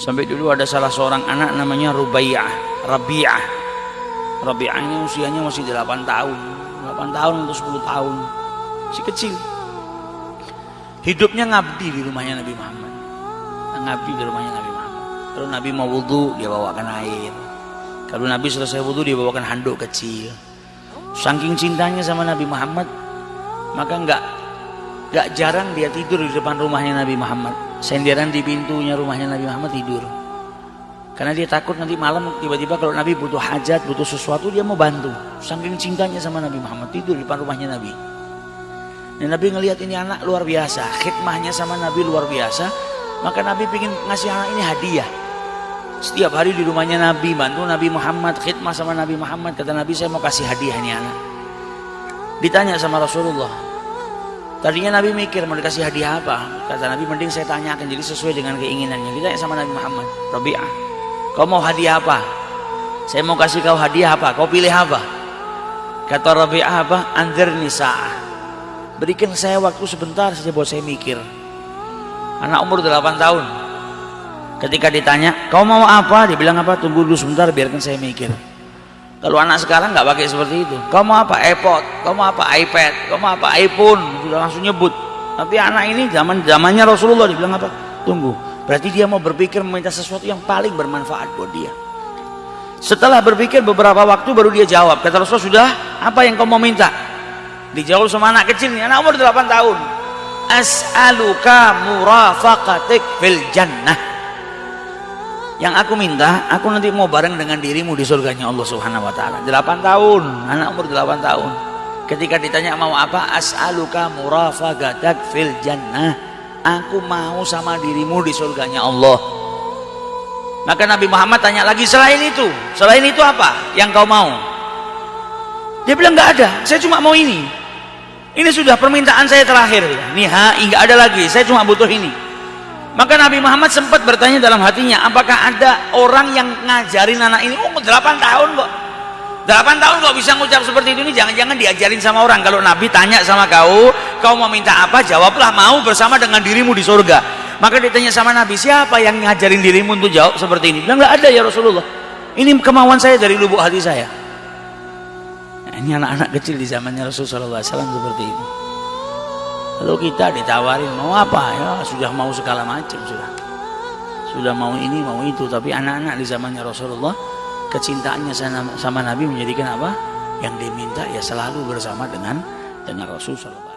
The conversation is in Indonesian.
Sampai dulu ada salah seorang anak namanya Rubaiyah, Rabi'ah. Rabi'ah ini usianya masih 8 tahun. 8 tahun atau 10 tahun. Si kecil. Hidupnya ngabdi di rumahnya Nabi Muhammad. Ngabdi di rumahnya Nabi Muhammad. Kalau Nabi mau wudhu, dia bawakan air. Kalau Nabi selesai wudhu, dia bawakan handuk kecil. Saking cintanya sama Nabi Muhammad, maka enggak enggak jarang dia tidur di depan rumahnya Nabi Muhammad senderan di pintunya rumahnya Nabi Muhammad tidur. Karena dia takut nanti malam tiba-tiba kalau Nabi butuh hajat butuh sesuatu dia mau bantu. Saking cintanya sama Nabi Muhammad tidur di depan rumahnya Nabi. Dan Nabi ngelihat ini anak luar biasa khidmahnya sama Nabi luar biasa maka Nabi ingin ngasih anak ini hadiah. Setiap hari di rumahnya Nabi bantu Nabi Muhammad khidmah sama Nabi Muhammad. Kata Nabi saya mau kasih hadiah ini anak. Ditanya sama Rasulullah Tadinya Nabi mikir mau dikasih hadiah apa. Kata Nabi mending saya tanyakan jadi sesuai dengan keinginannya. Ditanya sama Nabi Muhammad. Rabi'ah. Kau mau hadiah apa? Saya mau kasih kau hadiah apa? Kau pilih apa? Kata Rabi'ah apa? Anzir nisa'ah. Berikan saya waktu sebentar saja buat saya mikir. Anak umur 8 tahun. Ketika ditanya, kau mau apa? Dia bilang apa? Tunggu dulu sebentar biarkan saya mikir. Kalau anak sekarang nggak pakai seperti itu. Kau mau apa? iPod, kau mau apa? iPad, kau mau apa? iPhone, sudah langsung nyebut. Tapi anak ini zaman zamannya Rasulullah dibilang apa? Tunggu. Berarti dia mau berpikir meminta sesuatu yang paling bermanfaat buat dia. Setelah berpikir beberapa waktu baru dia jawab. Kata Rasulullah sudah, apa yang kau mau minta? Dijawab sama anak kecil nih, anak umur 8 tahun. As'aluka murafaqatik fil jannah yang aku minta, aku nanti mau bareng dengan dirimu di surganya Allah Subhanahu wa taala. 8 tahun, anak umur 8 tahun. Ketika ditanya mau apa? As'aluka murafaqatak fil jannah. Aku mau sama dirimu di surganya Allah. Maka Nabi Muhammad tanya lagi selain itu, selain itu apa yang kau mau? Dia bilang nggak ada, saya cuma mau ini. Ini sudah permintaan saya terakhir. Nih, ha, nggak ada lagi. Saya cuma butuh ini. Maka Nabi Muhammad sempat bertanya dalam hatinya, apakah ada orang yang ngajarin anak ini, oh 8 tahun kok. 8 tahun kok bisa ngucap seperti ini jangan-jangan diajarin sama orang. Kalau Nabi tanya sama kau, kau mau minta apa? Jawablah mau bersama dengan dirimu di surga. Maka ditanya sama Nabi, siapa yang ngajarin dirimu untuk jawab seperti ini? Bilang nggak ada ya Rasulullah. Ini kemauan saya dari lubuk hati saya. Nah, ini anak-anak kecil di zamannya Rasulullah SAW seperti itu. Lalu kita ditawarin mau apa ya sudah mau segala macam sudah. Sudah mau ini mau itu tapi anak-anak di zamannya Rasulullah kecintaannya sama Nabi menjadikan apa? Yang diminta ya selalu bersama dengan dengan Rasul sallallahu